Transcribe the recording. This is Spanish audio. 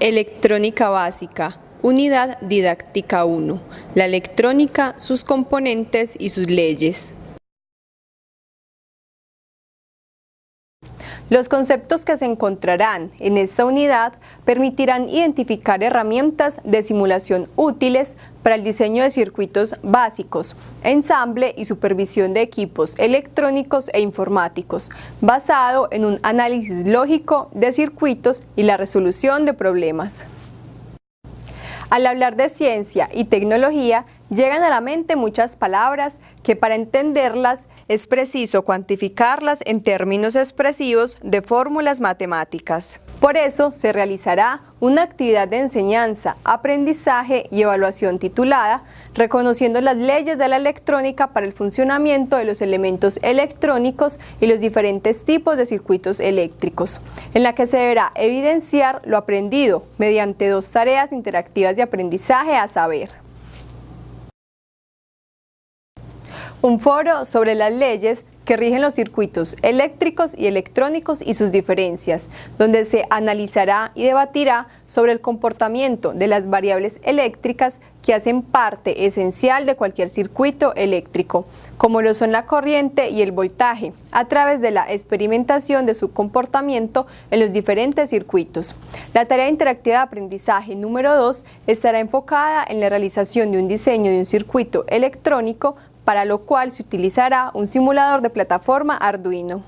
Electrónica básica, unidad didáctica 1. La electrónica, sus componentes y sus leyes. Los conceptos que se encontrarán en esta unidad permitirán identificar herramientas de simulación útiles para el diseño de circuitos básicos, ensamble y supervisión de equipos electrónicos e informáticos, basado en un análisis lógico de circuitos y la resolución de problemas. Al hablar de ciencia y tecnología, llegan a la mente muchas palabras que para entenderlas es preciso cuantificarlas en términos expresivos de fórmulas matemáticas. Por eso se realizará una actividad de enseñanza, aprendizaje y evaluación titulada Reconociendo las leyes de la electrónica para el funcionamiento de los elementos electrónicos y los diferentes tipos de circuitos eléctricos, en la que se deberá evidenciar lo aprendido mediante dos tareas interactivas de aprendizaje a saber. Un foro sobre las leyes que rigen los circuitos eléctricos y electrónicos y sus diferencias, donde se analizará y debatirá sobre el comportamiento de las variables eléctricas que hacen parte esencial de cualquier circuito eléctrico, como lo son la corriente y el voltaje, a través de la experimentación de su comportamiento en los diferentes circuitos. La tarea interactiva de aprendizaje número 2 estará enfocada en la realización de un diseño de un circuito electrónico para lo cual se utilizará un simulador de plataforma Arduino.